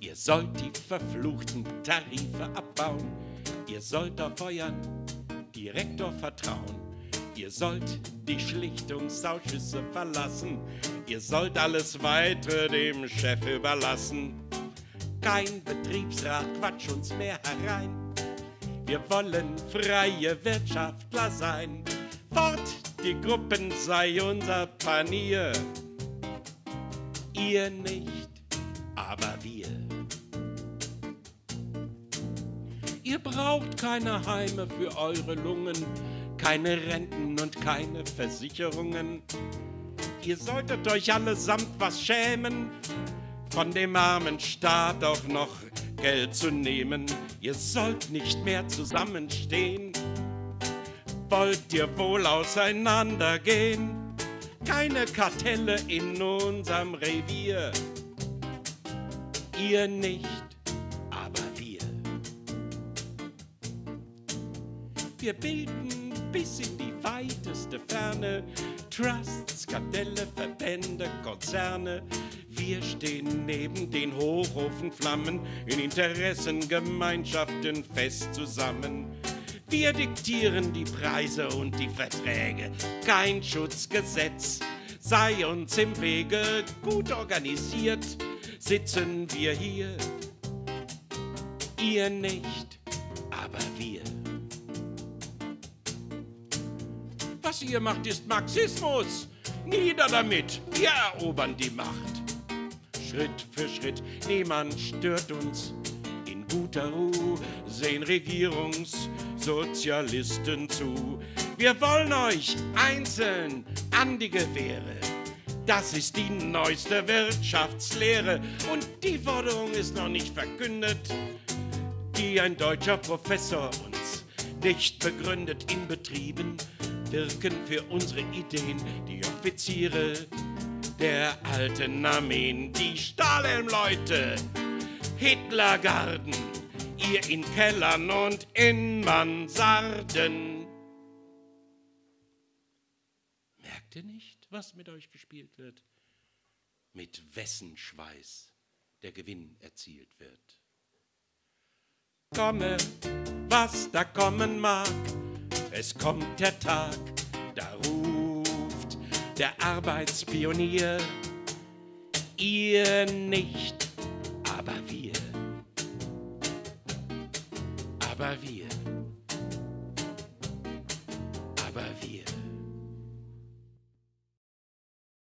Ihr sollt die verfluchten Tarife abbauen. Ihr sollt auf euren Direktor vertrauen. Ihr sollt die Schlichtungsausschüsse verlassen. Ihr sollt alles weitere dem Chef überlassen. Kein Betriebsrat quatsch uns mehr herein. Wir wollen freie Wirtschaftler sein. Fort, die Gruppen sei unser Panier. Ihr nicht, aber wir. Ihr braucht keine Heime für eure Lungen, keine Renten und keine Versicherungen. Ihr solltet euch allesamt was schämen, von dem armen Staat auch noch Geld zu nehmen. Ihr sollt nicht mehr zusammenstehen. Wollt ihr wohl auseinandergehen? Keine Kartelle in unserem Revier. Ihr nicht, Wir bilden bis in die weiteste Ferne Trusts, Kartelle, Verbände, Konzerne. Wir stehen neben den Hochofenflammen in Interessengemeinschaften fest zusammen. Wir diktieren die Preise und die Verträge. Kein Schutzgesetz sei uns im Wege. Gut organisiert sitzen wir hier. Ihr nicht, aber wir. Was ihr macht, ist Marxismus. Nieder damit, wir erobern die Macht. Schritt für Schritt, niemand stört uns. In guter Ruhe sehen Regierungssozialisten zu. Wir wollen euch einzeln an die Gewehre. Das ist die neueste Wirtschaftslehre und die Forderung ist noch nicht verkündet, die ein deutscher Professor uns nicht begründet in Betrieben wirken für unsere Ideen die Offiziere der alten Armeen, die Stahlhelmleute, Hitlergarden, ihr in Kellern und in Mansarden. Merkt ihr nicht, was mit euch gespielt wird? Mit wessen Schweiß der Gewinn erzielt wird? Komme, was da kommen mag, es kommt der Tag, da ruft der Arbeitspionier. Ihr nicht, aber wir. Aber wir. Aber wir.